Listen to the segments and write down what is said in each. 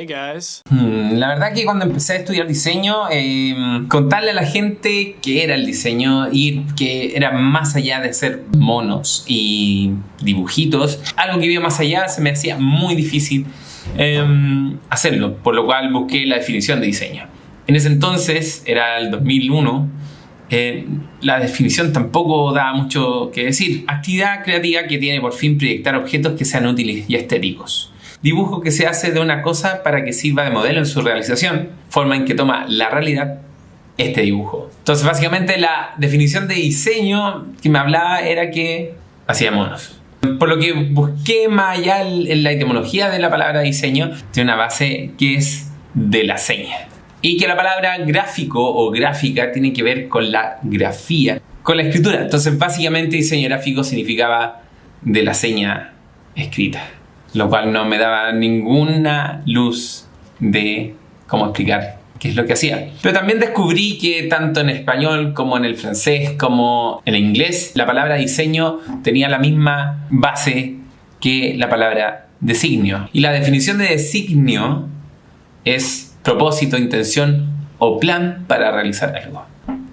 Hey guys. Hmm, la verdad que cuando empecé a estudiar diseño, eh, contarle a la gente que era el diseño y que era más allá de ser monos y dibujitos, algo que iba más allá se me hacía muy difícil eh, hacerlo, por lo cual busqué la definición de diseño. En ese entonces, era el 2001, eh, la definición tampoco da mucho que decir. Actividad creativa que tiene por fin proyectar objetos que sean útiles y estéticos. Dibujo que se hace de una cosa para que sirva de modelo en su realización, forma en que toma la realidad este dibujo. Entonces básicamente la definición de diseño que me hablaba era que hacía monos. Por lo que busqué más allá en la etimología de la palabra diseño, tiene una base que es de la seña. Y que la palabra gráfico o gráfica tiene que ver con la grafía, con la escritura. Entonces básicamente diseño gráfico significaba de la seña escrita. Lo cual no me daba ninguna luz de cómo explicar qué es lo que hacía. Pero también descubrí que tanto en español como en el francés como en el inglés, la palabra diseño tenía la misma base que la palabra designio. Y la definición de designio es propósito, intención o plan para realizar algo.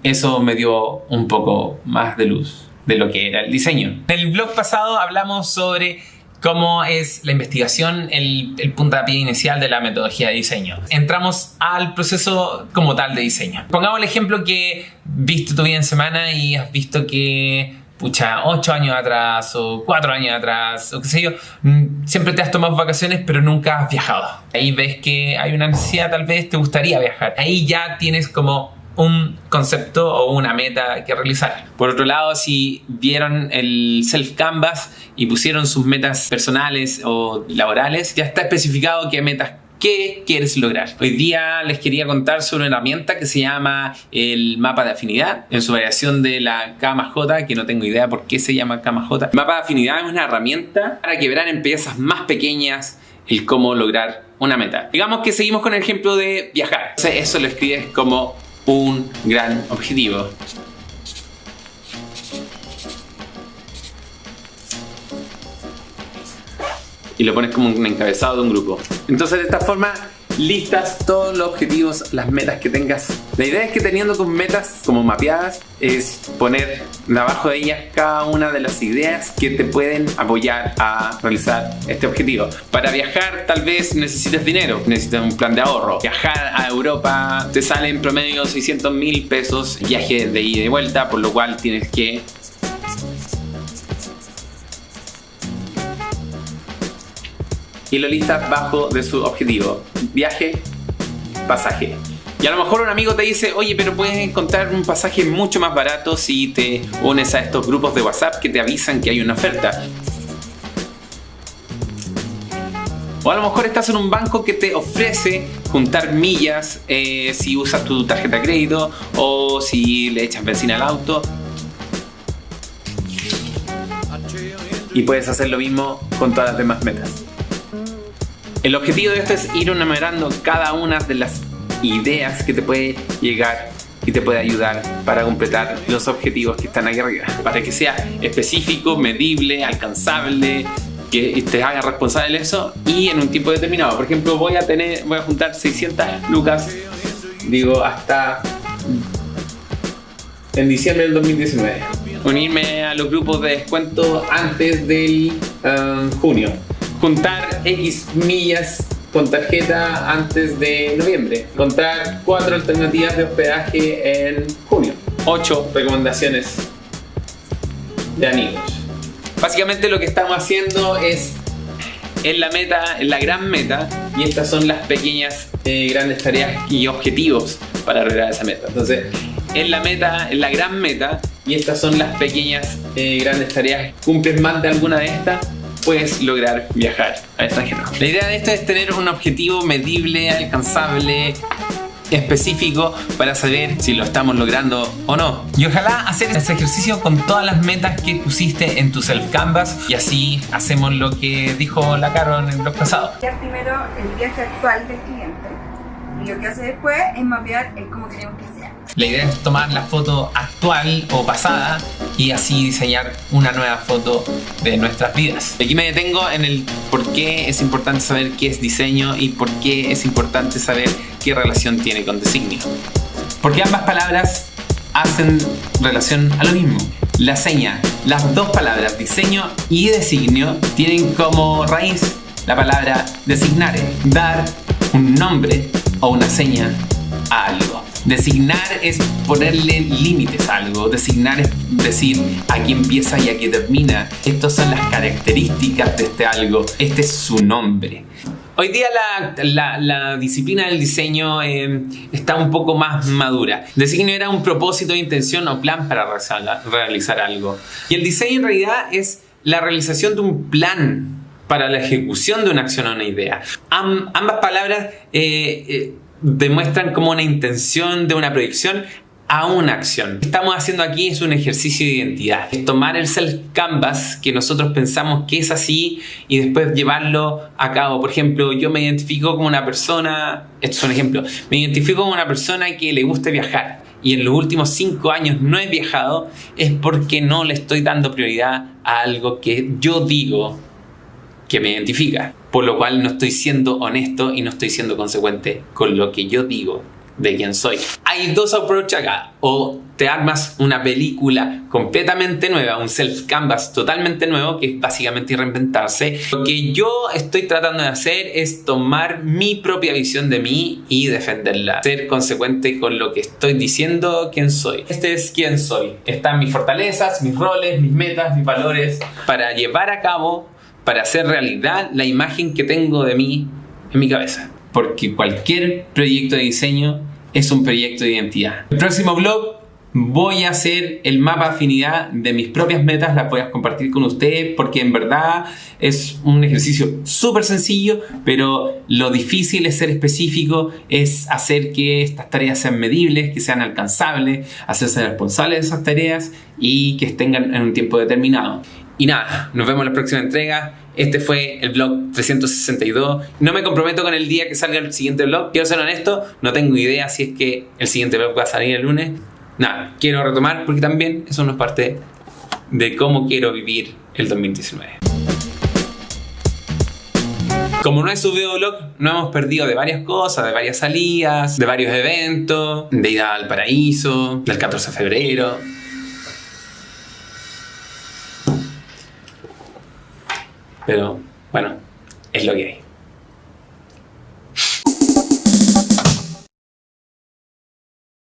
Eso me dio un poco más de luz de lo que era el diseño. En el blog pasado hablamos sobre cómo es la investigación el, el puntapié inicial de la metodología de diseño. Entramos al proceso como tal de diseño. Pongamos el ejemplo que viste tu vida en semana y has visto que pucha, 8 años atrás o 4 años atrás o qué sé yo, mm, siempre te has tomado vacaciones pero nunca has viajado. Ahí ves que hay una necesidad, tal vez te gustaría viajar. Ahí ya tienes como un concepto o una meta que realizar. Por otro lado, si vieron el Self Canvas y pusieron sus metas personales o laborales, ya está especificado qué metas ¿Qué quieres lograr? Hoy día les quería contar sobre una herramienta que se llama el mapa de afinidad, en su variación de la KMJ, que no tengo idea por qué se llama KMJ. El mapa de afinidad es una herramienta para que verán en piezas más pequeñas el cómo lograr una meta. Digamos que seguimos con el ejemplo de viajar. eso lo escribes como un gran objetivo. y lo pones como un encabezado de un grupo. Entonces de esta forma listas todos los objetivos, las metas que tengas. La idea es que teniendo tus metas como mapeadas es poner abajo de ellas cada una de las ideas que te pueden apoyar a realizar este objetivo. Para viajar tal vez necesites dinero, necesitas un plan de ahorro. Viajar a Europa te sale en promedio 600 mil pesos viaje de ida y vuelta, por lo cual tienes que y lo listas bajo de su objetivo. Viaje, pasaje. Y a lo mejor un amigo te dice, oye, pero puedes encontrar un pasaje mucho más barato si te unes a estos grupos de WhatsApp que te avisan que hay una oferta. O a lo mejor estás en un banco que te ofrece juntar millas eh, si usas tu tarjeta de crédito o si le echas benzina al auto. Y puedes hacer lo mismo con todas las demás metas. El objetivo de esto es ir enumerando cada una de las ideas que te puede llegar y te puede ayudar para completar los objetivos que están aquí arriba. Para que sea específico, medible, alcanzable, que te haga responsable de eso y en un tiempo determinado. Por ejemplo, voy a tener, voy a juntar 600 lucas, digo, hasta en diciembre del 2019. Unirme a los grupos de descuento antes del um, junio juntar X millas con tarjeta antes de noviembre. Contar cuatro alternativas de hospedaje en junio. Ocho recomendaciones de amigos. Básicamente lo que estamos haciendo es en la meta, en la gran meta, y estas son las pequeñas eh, grandes tareas y objetivos para lograr esa meta. Entonces, en la meta, en la gran meta, y estas son las pequeñas eh, grandes tareas. ¿Cumples más de alguna de estas? Puedes lograr viajar al extranjero. La idea de esto es tener un objetivo medible, alcanzable, específico para saber si lo estamos logrando o no. Y ojalá hacer este ejercicio con todas las metas que pusiste en tu self canvas y así hacemos lo que dijo la Caro en el blog pasado. Primero el viaje actual del cliente y lo que hace después es mapear el cómo queremos que sea. La idea es tomar la foto actual o pasada y así diseñar una nueva foto de nuestras vidas. Aquí me detengo en el por qué es importante saber qué es diseño y por qué es importante saber qué relación tiene con designio. Porque ambas palabras hacen relación a lo mismo. La seña, las dos palabras diseño y designio tienen como raíz la palabra designare, dar un nombre o una seña a algo. Designar es ponerle límites a algo. Designar es decir aquí empieza y aquí termina. Estas son las características de este algo. Este es su nombre. Hoy día la, disciplina del diseño eh, está un poco más madura. Designio era un propósito, intención o plan para realizar algo. Y el diseño en realidad es la realización de un plan para la ejecución de una acción o una idea. ambas palabras eh, eh, demuestran como una intención de una proyección a una acción. Lo que estamos haciendo aquí es un ejercicio de identidad. Es tomar el self-canvas que nosotros pensamos que es así y después llevarlo a cabo. Por ejemplo, yo me identifico como una persona, esto es un ejemplo, me identifico como una persona que le gusta viajar y en los últimos cinco años no he viajado, es porque no le estoy dando prioridad a algo que yo digo que me identifica, por lo cual no estoy siendo honesto y no estoy siendo consecuente con lo que yo digo de quién soy. Hay dos approaches acá, o te armas una película completamente nueva, un self-canvas totalmente nuevo, que es básicamente reinventarse. Lo que yo estoy tratando de hacer es tomar mi propia visión de mí y defenderla. Ser consecuente con lo que estoy diciendo, quién soy. Este es quién soy. Están mis fortalezas, mis roles, mis metas, mis valores, para llevar a cabo para hacer realidad la imagen que tengo de mí en mi cabeza. Porque cualquier proyecto de diseño es un proyecto de identidad. El próximo blog voy a hacer el mapa afinidad de mis propias metas, las voy compartir con ustedes porque en verdad es un ejercicio súper sencillo, pero lo difícil es ser específico, es hacer que estas tareas sean medibles, que sean alcanzables, hacerse responsables de esas tareas y que estén en un tiempo determinado. Y nada, nos vemos en la próxima entrega. Este fue el vlog 362. No me comprometo con el día que salga el siguiente vlog. Quiero ser honesto, no tengo idea si es que el siguiente vlog va a salir el lunes. Nada, quiero retomar porque también eso no es parte de cómo quiero vivir el 2019. Como no he subido vlog, no hemos perdido de varias cosas, de varias salidas, de varios eventos, de ida al paraíso, del 14 de febrero, Pero bueno, es lo que hay.